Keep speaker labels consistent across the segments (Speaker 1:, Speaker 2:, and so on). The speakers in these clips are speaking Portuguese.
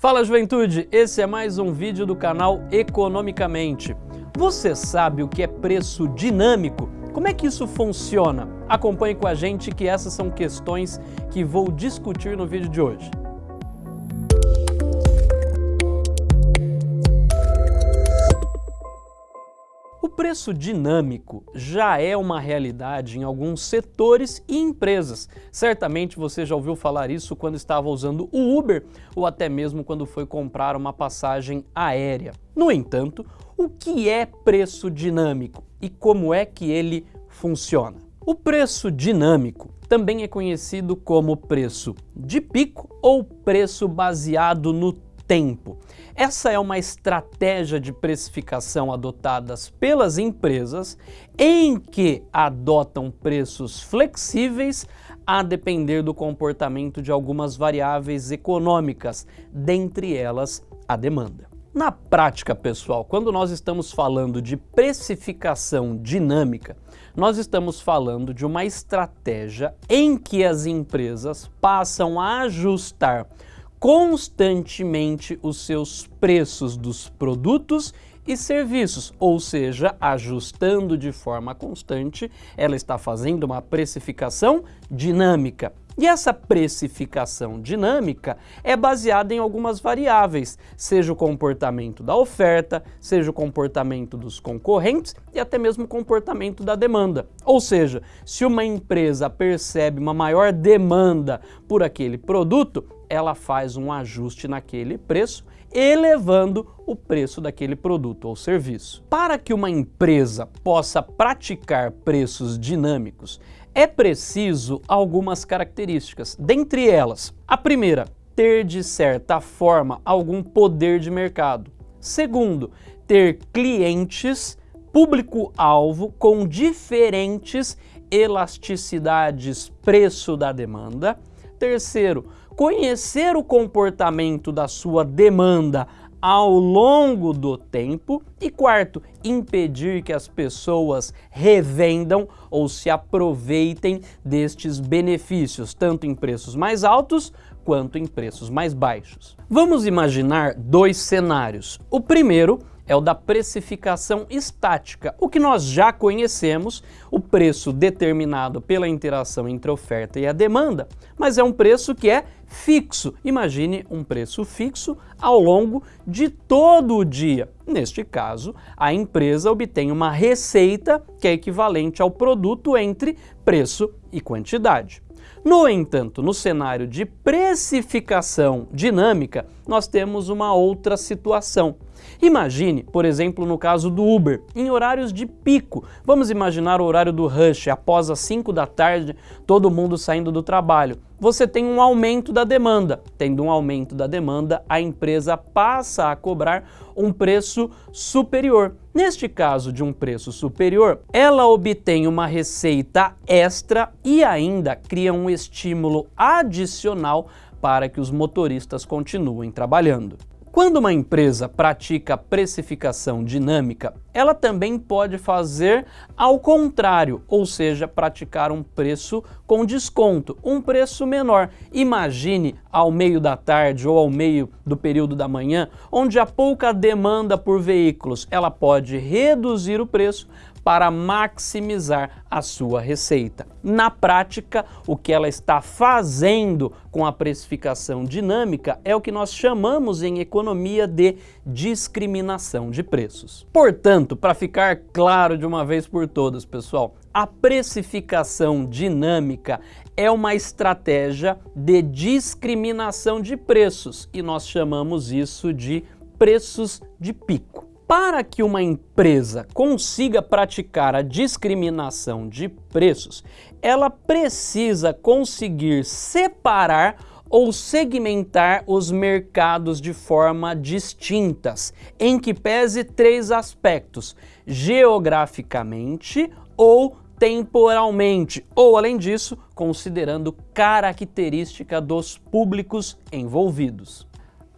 Speaker 1: Fala juventude, esse é mais um vídeo do canal Economicamente. Você sabe o que é preço dinâmico? Como é que isso funciona? Acompanhe com a gente que essas são questões que vou discutir no vídeo de hoje. Preço dinâmico já é uma realidade em alguns setores e empresas. Certamente você já ouviu falar isso quando estava usando o Uber ou até mesmo quando foi comprar uma passagem aérea. No entanto, o que é preço dinâmico e como é que ele funciona? O preço dinâmico também é conhecido como preço de pico ou preço baseado no tempo. Essa é uma estratégia de precificação adotadas pelas empresas em que adotam preços flexíveis a depender do comportamento de algumas variáveis econômicas, dentre elas a demanda. Na prática, pessoal, quando nós estamos falando de precificação dinâmica, nós estamos falando de uma estratégia em que as empresas passam a ajustar constantemente os seus preços dos produtos e serviços, ou seja, ajustando de forma constante, ela está fazendo uma precificação dinâmica. E essa precificação dinâmica é baseada em algumas variáveis, seja o comportamento da oferta, seja o comportamento dos concorrentes e até mesmo o comportamento da demanda. Ou seja, se uma empresa percebe uma maior demanda por aquele produto, ela faz um ajuste naquele preço, elevando o preço daquele produto ou serviço. Para que uma empresa possa praticar preços dinâmicos, é preciso algumas características. Dentre elas, a primeira, ter de certa forma algum poder de mercado. Segundo, ter clientes, público-alvo com diferentes elasticidades preço da demanda. Terceiro, conhecer o comportamento da sua demanda ao longo do tempo e quarto, impedir que as pessoas revendam ou se aproveitem destes benefícios, tanto em preços mais altos quanto em preços mais baixos. Vamos imaginar dois cenários. O primeiro é o da precificação estática, o que nós já conhecemos, o preço determinado pela interação entre a oferta e a demanda, mas é um preço que é fixo. Imagine um preço fixo ao longo de todo o dia. Neste caso, a empresa obtém uma receita que é equivalente ao produto entre preço e quantidade. No entanto, no cenário de precificação dinâmica, nós temos uma outra situação. Imagine, por exemplo, no caso do Uber, em horários de pico. Vamos imaginar o horário do rush, após as 5 da tarde, todo mundo saindo do trabalho. Você tem um aumento da demanda. Tendo um aumento da demanda, a empresa passa a cobrar um preço superior. Neste caso de um preço superior, ela obtém uma receita extra e ainda cria um estímulo adicional para que os motoristas continuem trabalhando. Quando uma empresa pratica precificação dinâmica, ela também pode fazer ao contrário, ou seja, praticar um preço com desconto, um preço menor. Imagine ao meio da tarde ou ao meio do período da manhã, onde há pouca demanda por veículos, ela pode reduzir o preço para maximizar a sua receita. Na prática, o que ela está fazendo com a precificação dinâmica é o que nós chamamos em economia de discriminação de preços. Portanto, para ficar claro de uma vez por todas, pessoal, a precificação dinâmica é uma estratégia de discriminação de preços e nós chamamos isso de preços de pico. Para que uma empresa consiga praticar a discriminação de preços, ela precisa conseguir separar ou segmentar os mercados de forma distintas, em que pese três aspectos, geograficamente ou temporalmente, ou além disso, considerando característica dos públicos envolvidos.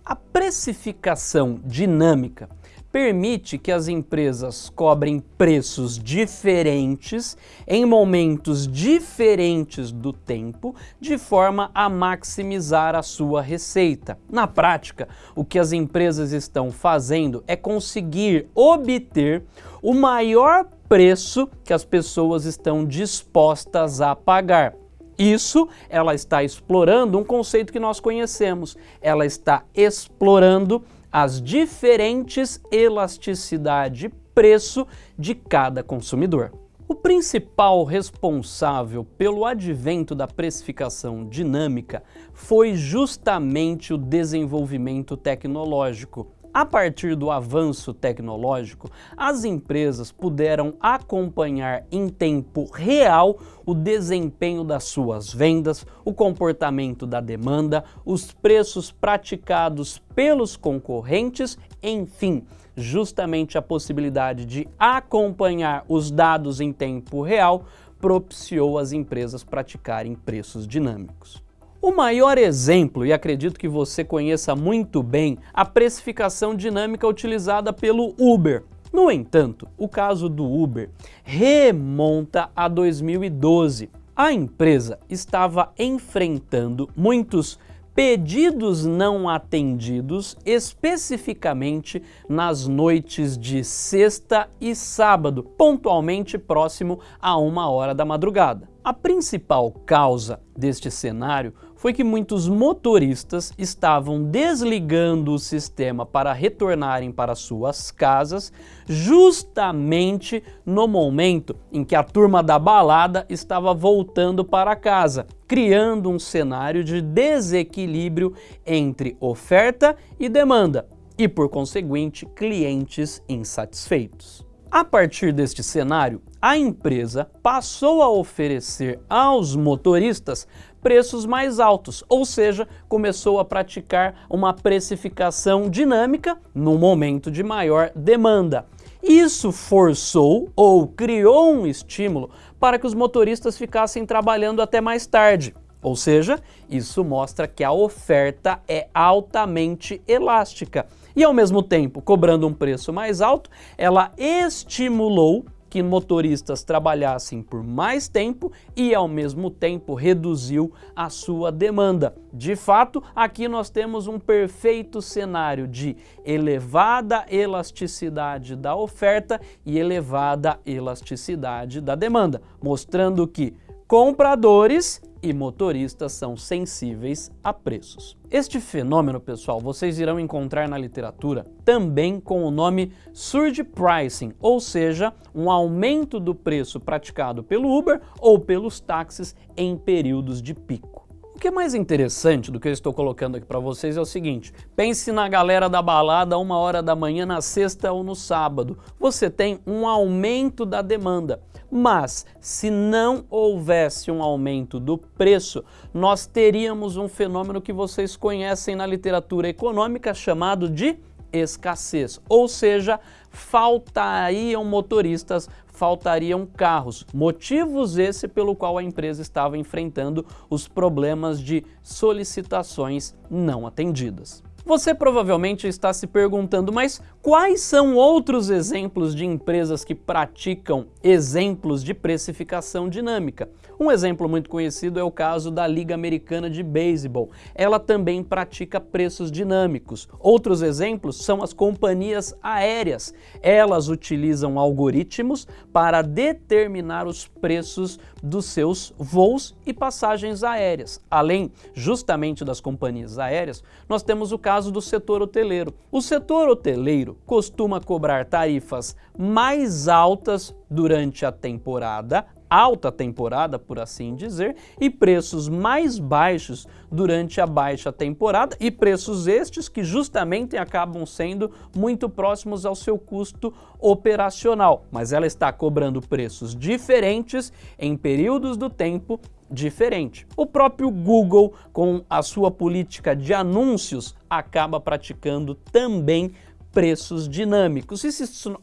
Speaker 1: A precificação dinâmica permite que as empresas cobrem preços diferentes em momentos diferentes do tempo, de forma a maximizar a sua receita. Na prática, o que as empresas estão fazendo é conseguir obter o maior preço que as pessoas estão dispostas a pagar. Isso, ela está explorando um conceito que nós conhecemos. Ela está explorando as diferentes elasticidade preço de cada consumidor. O principal responsável pelo advento da precificação dinâmica foi justamente o desenvolvimento tecnológico. A partir do avanço tecnológico, as empresas puderam acompanhar em tempo real o desempenho das suas vendas, o comportamento da demanda, os preços praticados pelos concorrentes, enfim, justamente a possibilidade de acompanhar os dados em tempo real propiciou as empresas praticarem preços dinâmicos. O maior exemplo, e acredito que você conheça muito bem, a precificação dinâmica utilizada pelo Uber. No entanto, o caso do Uber remonta a 2012. A empresa estava enfrentando muitos pedidos não atendidos, especificamente nas noites de sexta e sábado, pontualmente próximo a uma hora da madrugada. A principal causa deste cenário foi que muitos motoristas estavam desligando o sistema para retornarem para suas casas justamente no momento em que a turma da balada estava voltando para casa, criando um cenário de desequilíbrio entre oferta e demanda e, por conseguinte, clientes insatisfeitos. A partir deste cenário, a empresa passou a oferecer aos motoristas preços mais altos, ou seja, começou a praticar uma precificação dinâmica no momento de maior demanda. Isso forçou ou criou um estímulo para que os motoristas ficassem trabalhando até mais tarde. Ou seja, isso mostra que a oferta é altamente elástica e ao mesmo tempo, cobrando um preço mais alto, ela estimulou que motoristas trabalhassem por mais tempo e ao mesmo tempo reduziu a sua demanda. De fato, aqui nós temos um perfeito cenário de elevada elasticidade da oferta e elevada elasticidade da demanda, mostrando que compradores e motoristas são sensíveis a preços. Este fenômeno, pessoal, vocês irão encontrar na literatura também com o nome surge pricing, ou seja, um aumento do preço praticado pelo Uber ou pelos táxis em períodos de pico. Que é mais interessante do que eu estou colocando aqui para vocês é o seguinte, pense na galera da balada a uma hora da manhã na sexta ou no sábado. Você tem um aumento da demanda. Mas se não houvesse um aumento do preço, nós teríamos um fenômeno que vocês conhecem na literatura econômica chamado de escassez, ou seja, faltariam motoristas, faltariam carros. Motivos esse pelo qual a empresa estava enfrentando os problemas de solicitações não atendidas. Você provavelmente está se perguntando, mas quais são outros exemplos de empresas que praticam exemplos de precificação dinâmica? Um exemplo muito conhecido é o caso da Liga Americana de Beisebol. Ela também pratica preços dinâmicos. Outros exemplos são as companhias aéreas. Elas utilizam algoritmos para determinar os preços dos seus voos e passagens aéreas. Além justamente das companhias aéreas, nós temos o caso do setor hoteleiro. O setor hoteleiro costuma cobrar tarifas mais altas durante a temporada alta temporada, por assim dizer, e preços mais baixos durante a baixa temporada e preços estes que justamente acabam sendo muito próximos ao seu custo operacional, mas ela está cobrando preços diferentes em períodos do tempo diferente. O próprio Google, com a sua política de anúncios, acaba praticando também preços dinâmicos. Isso...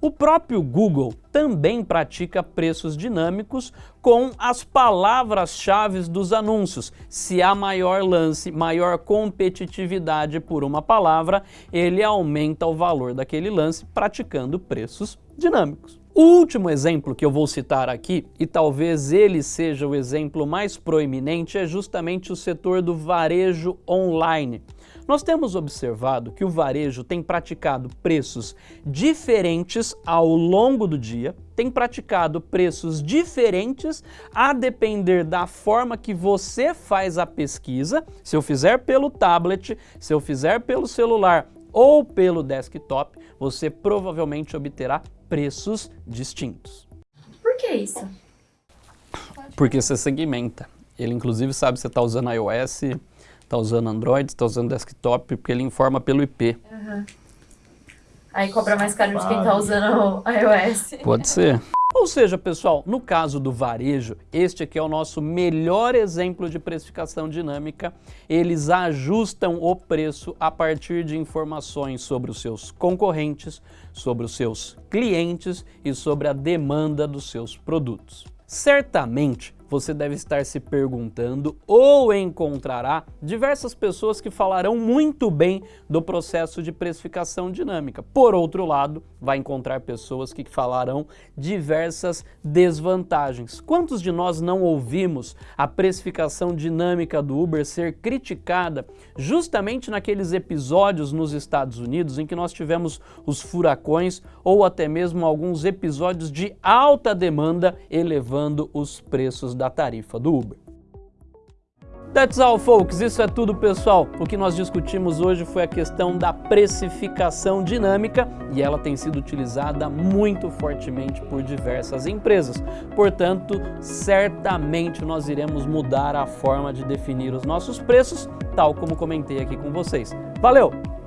Speaker 1: O próprio Google também pratica preços dinâmicos com as palavras-chave dos anúncios. Se há maior lance, maior competitividade por uma palavra, ele aumenta o valor daquele lance praticando preços dinâmicos. O último exemplo que eu vou citar aqui, e talvez ele seja o exemplo mais proeminente, é justamente o setor do varejo online. Nós temos observado que o varejo tem praticado preços diferentes ao longo do dia, tem praticado preços diferentes a depender da forma que você faz a pesquisa. Se eu fizer pelo tablet, se eu fizer pelo celular ou pelo desktop, você provavelmente obterá preços distintos.
Speaker 2: Por que isso?
Speaker 1: Porque você segmenta. Ele inclusive sabe se você está usando iOS, está usando Android, está usando desktop, porque ele informa pelo IP.
Speaker 2: Uhum. Aí cobra mais caro de quem está usando o iOS.
Speaker 1: Pode ser. Ou seja, pessoal, no caso do varejo, este aqui é o nosso melhor exemplo de precificação dinâmica. Eles ajustam o preço a partir de informações sobre os seus concorrentes, sobre os seus clientes e sobre a demanda dos seus produtos. Certamente, você deve estar se perguntando ou encontrará diversas pessoas que falarão muito bem do processo de precificação dinâmica. Por outro lado, vai encontrar pessoas que falarão diversas desvantagens. Quantos de nós não ouvimos a precificação dinâmica do Uber ser criticada justamente naqueles episódios nos Estados Unidos em que nós tivemos os furacões ou até mesmo alguns episódios de alta demanda elevando os preços da tarifa do Uber. That's all, folks. Isso é tudo, pessoal. O que nós discutimos hoje foi a questão da precificação dinâmica e ela tem sido utilizada muito fortemente por diversas empresas. Portanto, certamente nós iremos mudar a forma de definir os nossos preços, tal como comentei aqui com vocês. Valeu!